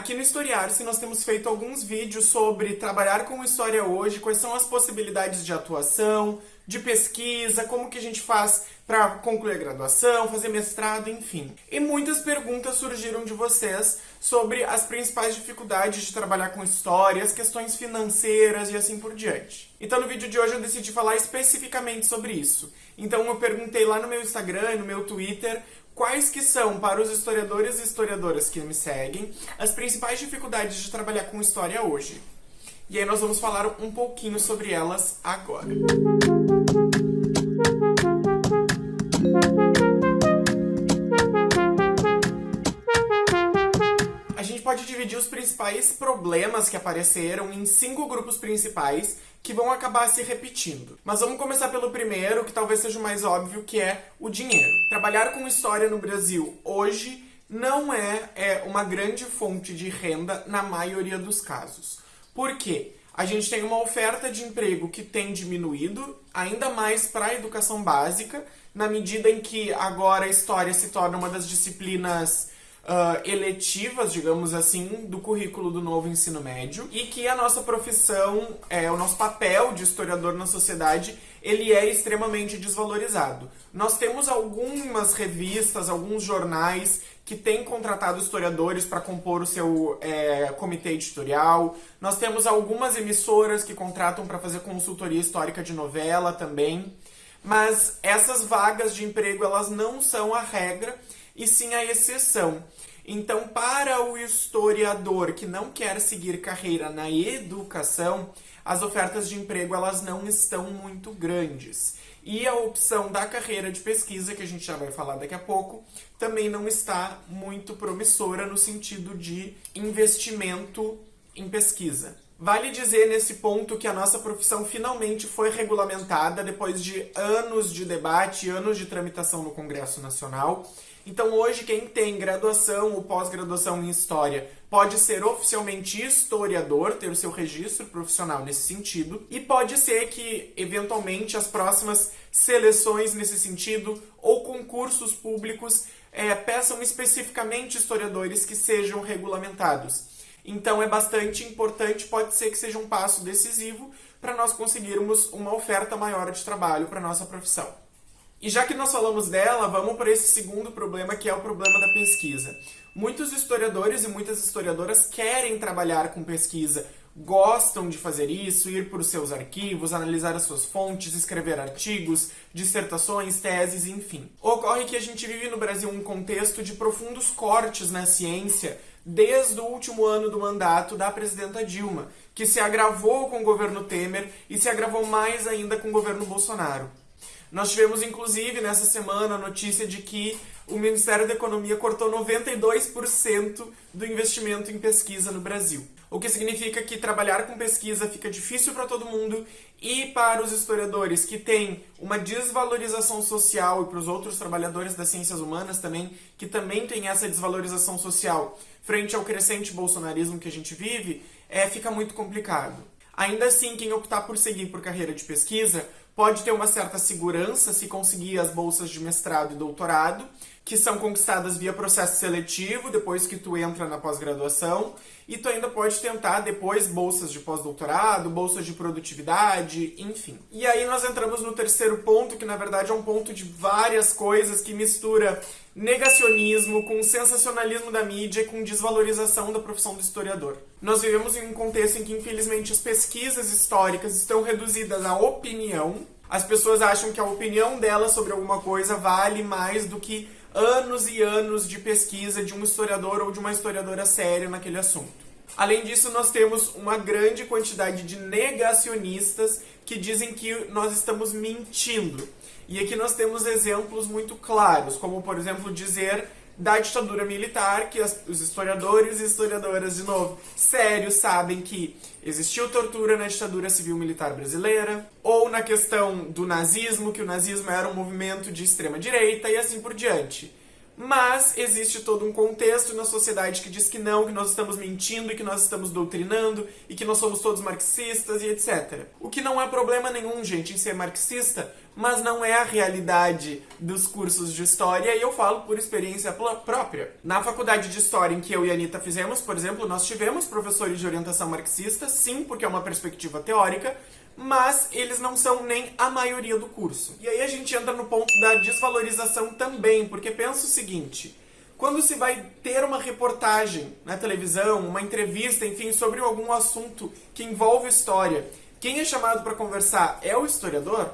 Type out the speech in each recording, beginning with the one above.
Aqui no Historiar-se nós temos feito alguns vídeos sobre trabalhar com história hoje, quais são as possibilidades de atuação, de pesquisa, como que a gente faz para concluir a graduação, fazer mestrado, enfim. E muitas perguntas surgiram de vocês sobre as principais dificuldades de trabalhar com história, as questões financeiras e assim por diante. Então no vídeo de hoje eu decidi falar especificamente sobre isso. Então eu perguntei lá no meu Instagram e no meu Twitter quais que são, para os historiadores e historiadoras que me seguem, as principais dificuldades de trabalhar com história hoje. E aí nós vamos falar um pouquinho sobre elas agora. A dividir os principais problemas que apareceram em cinco grupos principais que vão acabar se repetindo. Mas vamos começar pelo primeiro, que talvez seja o mais óbvio, que é o dinheiro. Trabalhar com história no Brasil hoje não é, é uma grande fonte de renda na maioria dos casos. Por quê? A gente tem uma oferta de emprego que tem diminuído, ainda mais para a educação básica, na medida em que agora a história se torna uma das disciplinas uh, eletivas, digamos assim, do currículo do novo ensino médio e que a nossa profissão, é, o nosso papel de historiador na sociedade, ele é extremamente desvalorizado. Nós temos algumas revistas, alguns jornais que têm contratado historiadores para compor o seu é, comitê editorial. Nós temos algumas emissoras que contratam para fazer consultoria histórica de novela também. Mas essas vagas de emprego, elas não são a regra e sim a exceção. Então, para o historiador que não quer seguir carreira na educação, as ofertas de emprego elas não estão muito grandes. E a opção da carreira de pesquisa, que a gente já vai falar daqui a pouco, também não está muito promissora no sentido de investimento em pesquisa. Vale dizer nesse ponto que a nossa profissão finalmente foi regulamentada depois de anos de debate, anos de tramitação no Congresso Nacional. Então hoje quem tem graduação ou pós-graduação em História pode ser oficialmente historiador, ter o seu registro profissional nesse sentido, e pode ser que, eventualmente, as próximas seleções nesse sentido ou concursos públicos é, peçam especificamente historiadores que sejam regulamentados. Então é bastante importante, pode ser que seja um passo decisivo para nós conseguirmos uma oferta maior de trabalho para nossa profissão. E já que nós falamos dela, vamos para esse segundo problema, que é o problema da pesquisa. Muitos historiadores e muitas historiadoras querem trabalhar com pesquisa, gostam de fazer isso, ir para os seus arquivos, analisar as suas fontes, escrever artigos, dissertações, teses, enfim. Ocorre que a gente vive no Brasil um contexto de profundos cortes na ciência, desde o último ano do mandato da presidenta Dilma, que se agravou com o governo Temer e se agravou mais ainda com o governo Bolsonaro. Nós tivemos, inclusive, nessa semana, a notícia de que o Ministério da Economia cortou 92% do investimento em pesquisa no Brasil. O que significa que trabalhar com pesquisa fica difícil para todo mundo e para os historiadores que têm uma desvalorização social e para os outros trabalhadores das ciências humanas também, que também têm essa desvalorização social frente ao crescente bolsonarismo que a gente vive, é, fica muito complicado. Ainda assim, quem optar por seguir por carreira de pesquisa pode ter uma certa segurança se conseguir as bolsas de mestrado e doutorado, que são conquistadas via processo seletivo, depois que tu entra na pós-graduação, e tu ainda pode tentar depois bolsas de pós-doutorado, bolsas de produtividade, enfim. E aí nós entramos no terceiro ponto, que na verdade é um ponto de várias coisas que mistura negacionismo com sensacionalismo da mídia e com desvalorização da profissão do historiador. Nós vivemos em um contexto em que, infelizmente, as pesquisas históricas estão reduzidas à opinião. As pessoas acham que a opinião delas sobre alguma coisa vale mais do que anos e anos de pesquisa de um historiador ou de uma historiadora séria naquele assunto. Além disso, nós temos uma grande quantidade de negacionistas que dizem que nós estamos mentindo. E aqui nós temos exemplos muito claros, como por exemplo dizer da ditadura militar, que as, os historiadores e historiadoras, de novo, sérios, sabem que existiu tortura na ditadura civil-militar brasileira, ou na questão do nazismo, que o nazismo era um movimento de extrema-direita, e assim por diante. mas existe todo um contexto na sociedade que diz que não, que nós estamos mentindo e que nós estamos doutrinando e que nós somos todos marxistas e etc. O que não é problema nenhum, gente, em ser marxista, mas não é a realidade dos cursos de história e eu falo por experiência própria. Na faculdade de história em que eu e a Anitta fizemos, por exemplo, nós tivemos professores de orientação marxista, sim, porque é uma perspectiva teórica, mas eles não são nem a maioria do curso. E aí a gente entra no ponto da desvalorização também, porque pensa o seguinte, quando se vai ter uma reportagem na televisão, uma entrevista, enfim, sobre algum assunto que envolve história, quem é chamado para conversar é o historiador?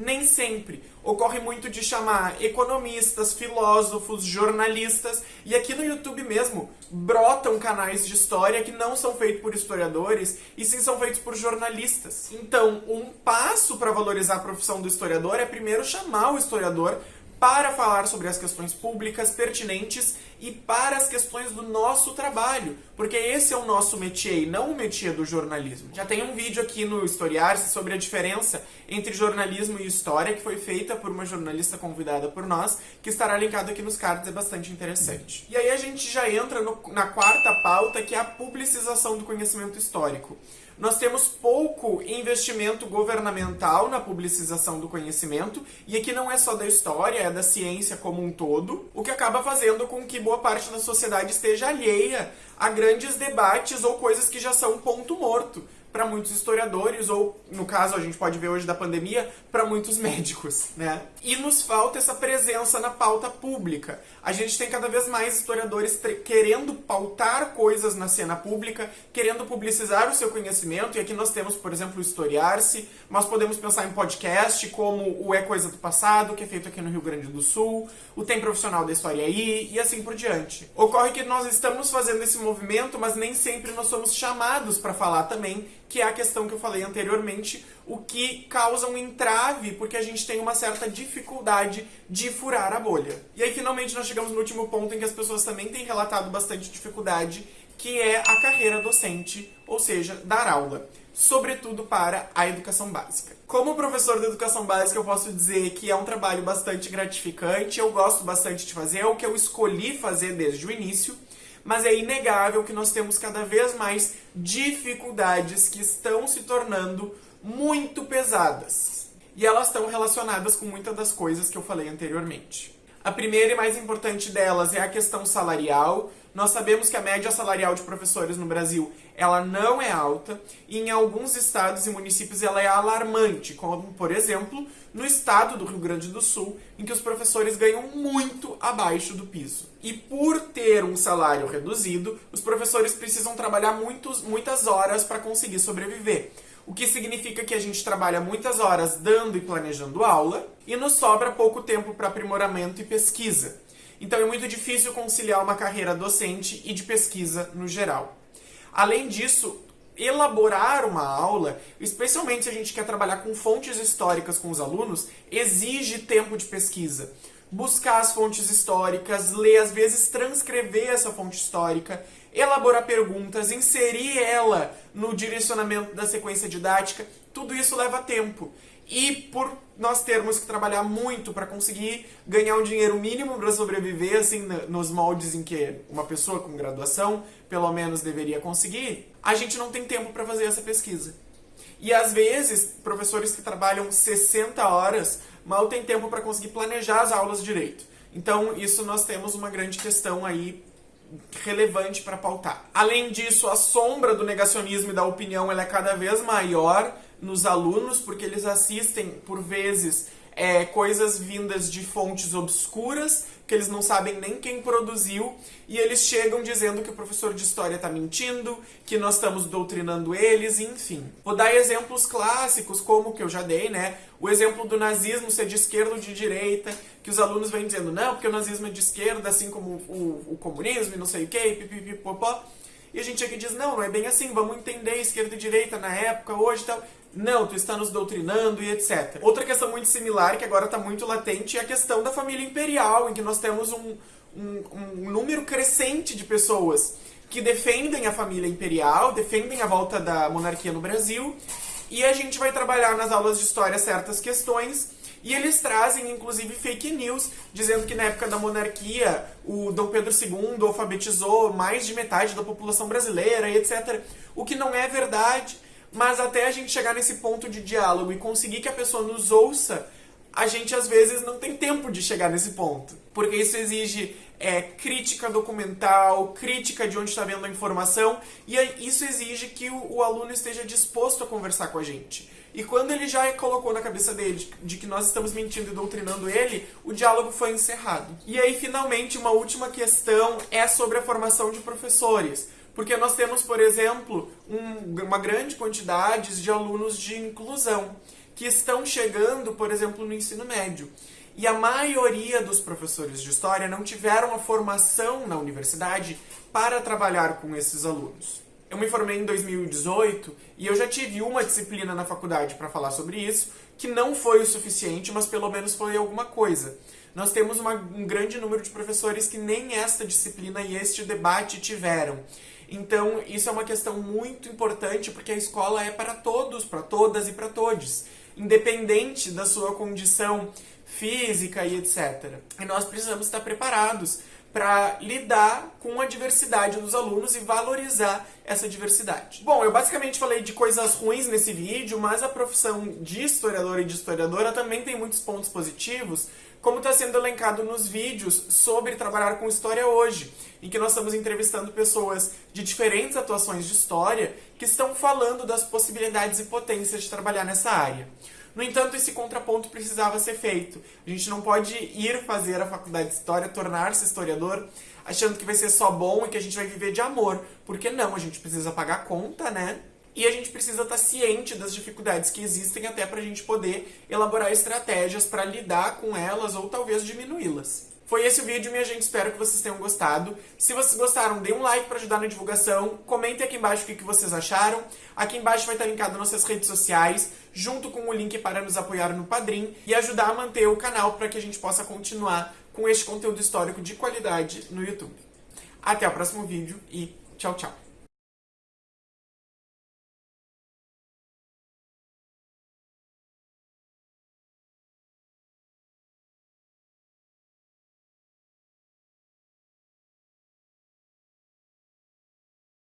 Nem sempre. Ocorre muito de chamar economistas, filósofos, jornalistas, e aqui no YouTube mesmo brotam canais de história que não são feitos por historiadores, e sim são feitos por jornalistas. Então, um passo para valorizar a profissão do historiador é primeiro chamar o historiador para falar sobre as questões públicas pertinentes e para as questões do nosso trabalho, porque esse é o nosso métier, não o métier do jornalismo. Já tem um vídeo aqui no Historiar-se sobre a diferença entre jornalismo e história, que foi feita por uma jornalista convidada por nós, que estará linkado aqui nos cards, é bastante interessante. E aí a gente já entra no, na quarta pauta, que é a publicização do conhecimento histórico. Nós temos pouco investimento governamental na publicização do conhecimento, e aqui não é só da história, é da ciência como um todo, o que acaba fazendo com que boa parte da sociedade esteja alheia a grandes debates ou coisas que já são ponto morto para muitos historiadores, ou no caso a gente pode ver hoje da pandemia, para muitos médicos, né? E nos falta essa presença na pauta pública. A gente tem cada vez mais historiadores querendo pautar coisas na cena pública, querendo publicizar o seu conhecimento, e aqui nós temos, por exemplo, o Historiar-se, mas podemos pensar em podcast como o É Coisa do Passado, que é feito aqui no Rio Grande do Sul, o Tem Profissional da História aí, e assim por diante. Ocorre que nós estamos fazendo esse movimento, mas nem sempre nós somos chamados para falar também que é a questão que eu falei anteriormente, o que causa um entrave, porque a gente tem uma certa dificuldade de furar a bolha. E aí, finalmente, nós chegamos no último ponto em que as pessoas também têm relatado bastante dificuldade, que é a carreira docente, ou seja, dar aula. Sobretudo para a educação básica. Como professor de educação básica, eu posso dizer que é um trabalho bastante gratificante, eu gosto bastante de fazer, é o que eu escolhi fazer desde o início mas é inegável que nós temos cada vez mais dificuldades que estão se tornando muito pesadas. E elas estão relacionadas com muitas das coisas que eu falei anteriormente. A primeira e mais importante delas é a questão salarial. Nós sabemos que a média salarial de professores no Brasil ela não é alta e em alguns estados e municípios ela é alarmante, como por exemplo no estado do Rio Grande do Sul, em que os professores ganham muito abaixo do piso. E por ter um salário reduzido, os professores precisam trabalhar muitos, muitas horas para conseguir sobreviver. O que significa que a gente trabalha muitas horas dando e planejando aula e nos sobra pouco tempo para aprimoramento e pesquisa. Então é muito difícil conciliar uma carreira docente e de pesquisa no geral. Além disso, elaborar uma aula, especialmente se a gente quer trabalhar com fontes históricas com os alunos, exige tempo de pesquisa. Buscar as fontes históricas, ler, às vezes transcrever essa fonte histórica, elaborar perguntas, inserir ela no direcionamento da sequência didática, tudo isso leva tempo. E por nós termos que trabalhar muito para conseguir ganhar um dinheiro mínimo para sobreviver, assim, nos moldes em que uma pessoa com graduação pelo menos deveria conseguir, a gente não tem tempo para fazer essa pesquisa. E às vezes, professores que trabalham 60 horas mal têm tempo para conseguir planejar as aulas direito. Então, isso nós temos uma grande questão aí relevante para pautar. Além disso, a sombra do negacionismo e da opinião ela é cada vez maior nos alunos, porque eles assistem, por vezes, é, coisas vindas de fontes obscuras, que eles não sabem nem quem produziu, e eles chegam dizendo que o professor de história está mentindo, que nós estamos doutrinando eles, enfim. Vou dar exemplos clássicos, como que eu já dei, né? O exemplo do nazismo ser de esquerda ou de direita, que os alunos vêm dizendo, não, porque o nazismo é de esquerda, assim como o, o comunismo e não sei o que, pipipipopó. E a gente aqui diz, não, não é bem assim, vamos entender esquerda e direita na época, hoje e tal. Não, tu está nos doutrinando e etc. Outra questão muito similar, que agora está muito latente, é a questão da família imperial, em que nós temos um, um, um número crescente de pessoas que defendem a família imperial, defendem a volta da monarquia no Brasil, e a gente vai trabalhar nas aulas de história certas questões E eles trazem, inclusive, fake news, dizendo que na época da monarquia o Dom Pedro II alfabetizou mais de metade da população brasileira etc. O que não é verdade, mas até a gente chegar nesse ponto de diálogo e conseguir que a pessoa nos ouça, a gente às vezes não tem tempo de chegar nesse ponto. Porque isso exige é, crítica documental, crítica de onde está vendo a informação, e isso exige que o, o, aluno esteja disposto a conversar com a gente. E quando ele já colocou na cabeça dele de, que nós estamos mentindo e doutrinando ele, o diálogo foi encerrado. E aí, finalmente, uma última questão é sobre a formação de professores. Porque nós temos, por exemplo, um, uma grande quantidade de alunos de inclusão que estão chegando, por exemplo, no ensino médio. E a maioria dos professores de história não tiveram a formação na universidade para trabalhar com esses alunos. Eu me formei em 2018 e eu já tive uma disciplina na faculdade para falar sobre isso, que não foi o suficiente, mas pelo menos foi alguma coisa. Nós temos uma, um grande número de professores que nem esta disciplina e este debate tiveram. Então, isso é uma questão muito importante porque a escola é para todos, para todas e para todos, independente da sua condição física e etc. E nós precisamos estar preparados para lidar com a diversidade dos alunos e valorizar essa diversidade. Bom, eu basicamente falei de coisas ruins nesse vídeo, mas a profissão de historiador e de historiadora também tem muitos pontos positivos, como está sendo elencado nos vídeos sobre trabalhar com história hoje, em que nós estamos entrevistando pessoas de diferentes atuações de história que estão falando das possibilidades e potências de trabalhar nessa área. No entanto, esse contraponto precisava ser feito. A gente não pode ir fazer a faculdade de História, tornar-se historiador, achando que vai ser só bom e que a gente vai viver de amor. Porque não, a gente precisa pagar conta, né? E a gente precisa estar ciente das dificuldades que existem até para a gente poder elaborar estratégias para lidar com elas ou talvez diminuí-las. Foi esse o vídeo, minha gente. Espero que vocês tenham gostado. Se vocês gostaram, dê um like para ajudar na divulgação. Comentem aqui embaixo o que vocês acharam. Aqui embaixo vai estar linkado nossas redes sociais, junto com o link para nos apoiar no Padrim e ajudar a manter o canal para que a gente possa continuar com este conteúdo histórico de qualidade no YouTube. Até o próximo vídeo e tchau, tchau.